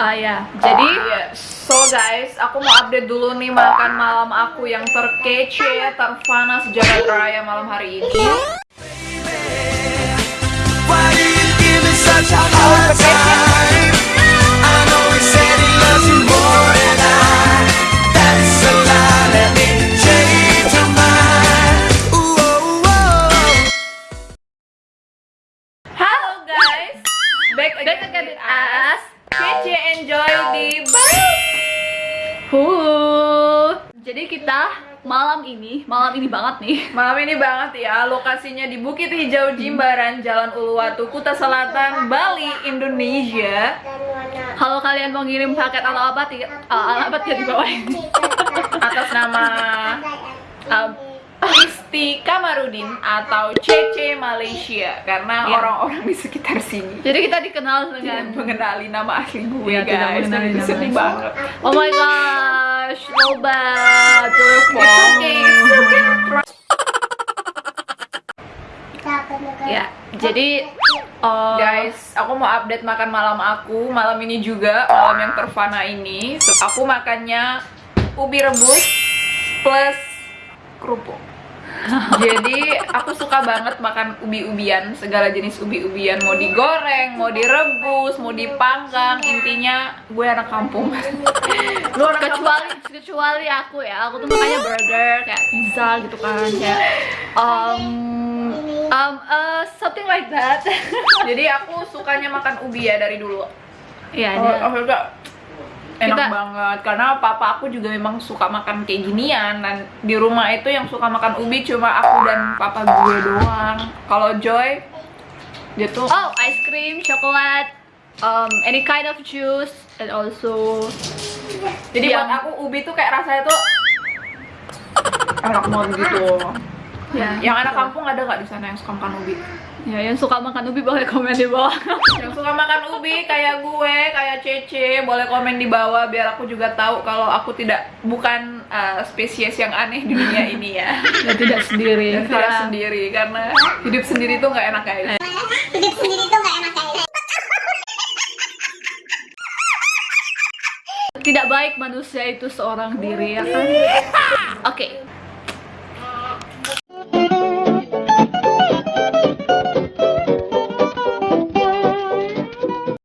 Ah ya, jadi Iya, so guys, aku mau update dulu nih makan malam aku yang terkece, terfana sejagat raya malam hari ini. Halo guys, back again, Back again with us. Kita malam ini, malam ini banget nih. Malam ini banget ya, lokasinya di Bukit Hijau Jimbaran, Jalan Uluwatu, Kuta Selatan, Bali, Indonesia. Kalau kalian mau ngirim paket alamat, ya, uh, alamat ya di bawah ini. Atas nama um, Kristi Kamarudin atau CC Malaysia karena Iya. orang-orang di sekitar sini Jadi kita dikenal tidak dengan mengenali nama asli gue Iya, tidak guys mengenali nama sedih asli. banget Oh my gosh, Lobat, telepon. It's okay, it's okay. Ya, jadi uh, Guys, aku mau update makan malam aku Malam ini juga, malam yang terfana ini Aku makannya ubi rebus plus kerupuk Jadi aku suka banget makan ubi-ubian Segala jenis ubi-ubian. Mau digoreng, mau direbus, mau dipanggang. Intinya gue anak kampung. Lu anak kampung. Kecuali kecuali aku ya. Aku tuh makanya burger kayak pizza gitu kan kayak um um uh, something like that. Jadi aku sukanya makan ubi ya dari dulu. Ya Oh, dia- juga enak Kita- banget karena papa aku juga memang suka makan kayak ginian dan di rumah itu yang suka makan ubi cuma aku dan papa gue doang. Kalau Joy dia tuh oh ice cream chocolate um any kind of juice and also jadi yang- buat aku ubi tuh kayak rasanya tuh enak banget gitu. ya Yang anak kampung ada nggak di sana yang suka makan ubi? ya yang suka makan ubi boleh komen di bawah Yang suka makan ubi kayak gue, kayak Cece, boleh komen di bawah biar aku juga tahu kalau aku tidak bukan uh, spesies yang aneh di dunia ini ya. ya tidak sendiri. Dan tidak sendiri karena hidup sendiri tuh nggak enak guys. hidup sendiri tuh gak enak kayak tidak baik manusia itu seorang diri ya kan? Oke